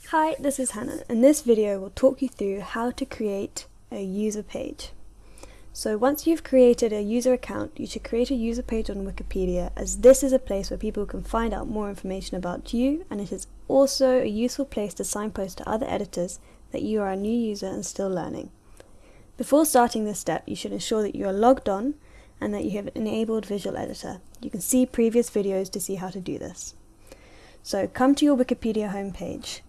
Hi, this is Hannah and this video will talk you through how to create a user page. So once you've created a user account, you should create a user page on Wikipedia as this is a place where people can find out more information about you and it is also a useful place to signpost to other editors that you are a new user and still learning. Before starting this step, you should ensure that you are logged on and that you have enabled Visual Editor. You can see previous videos to see how to do this. So come to your Wikipedia homepage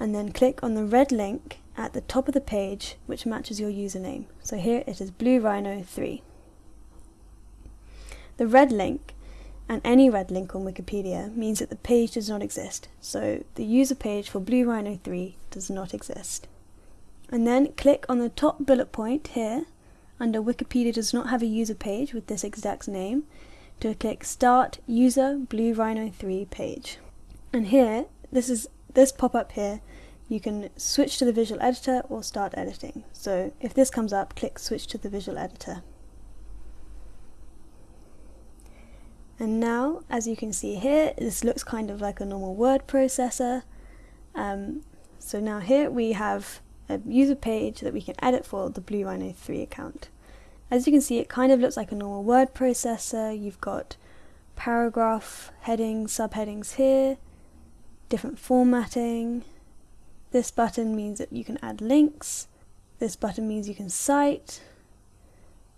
and then click on the red link at the top of the page which matches your username. So here it is Blue Rhino 3. The red link and any red link on Wikipedia means that the page does not exist. So the user page for Blue Rhino 3 does not exist. And then click on the top bullet point here under Wikipedia does not have a user page with this exact name to click Start User Blue Rhino 3 page. And here, this is this pop-up here you can switch to the visual editor or start editing. So if this comes up, click switch to the visual editor. And now, as you can see here, this looks kind of like a normal word processor. Um, so now here we have a user page that we can edit for the Blue Rhino 3 account. As you can see, it kind of looks like a normal word processor. You've got paragraph, headings, subheadings here, different formatting, this button means that you can add links. This button means you can cite.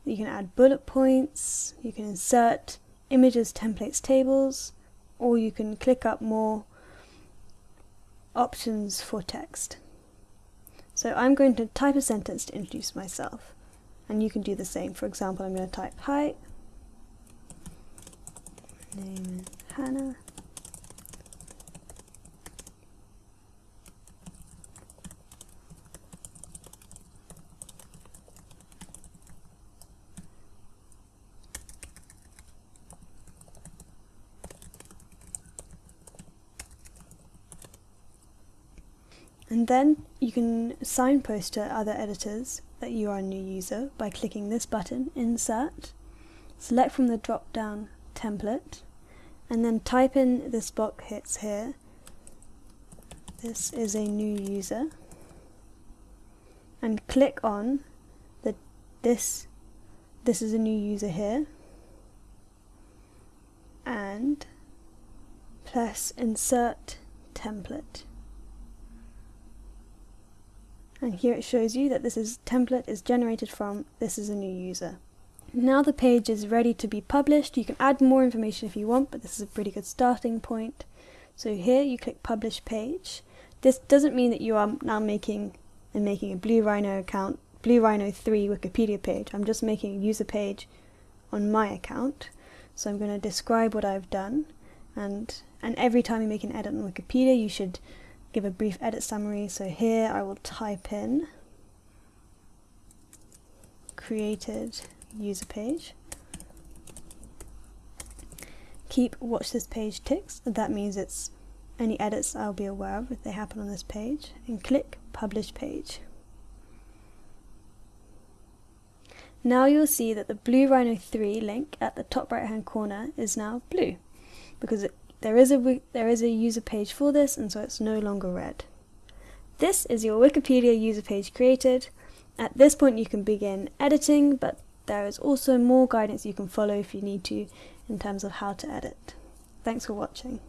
You can add bullet points. You can insert images, templates, tables, or you can click up more options for text. So I'm going to type a sentence to introduce myself. And you can do the same. For example, I'm going to type, Hi, name is Hannah. And then you can signpost to other editors that you are a new user by clicking this button, Insert, select from the drop down template, and then type in this box hits here. This is a new user. And click on the this this is a new user here. And press insert template and here it shows you that this is template is generated from this is a new user. Now the page is ready to be published. You can add more information if you want, but this is a pretty good starting point. So here you click publish page. This doesn't mean that you are now making and making a Blue Rhino account, Blue Rhino 3 Wikipedia page. I'm just making a user page on my account. So I'm going to describe what I've done and and every time you make an edit on Wikipedia you should give a brief edit summary. So here I will type in created user page. Keep watch this page ticks. That means it's any edits I'll be aware of if they happen on this page. And click publish page. Now you'll see that the Blue Rhino 3 link at the top right hand corner is now blue because it there is a there is a user page for this and so it's no longer red. This is your Wikipedia user page created. At this point you can begin editing but there is also more guidance you can follow if you need to in terms of how to edit. Thanks for watching.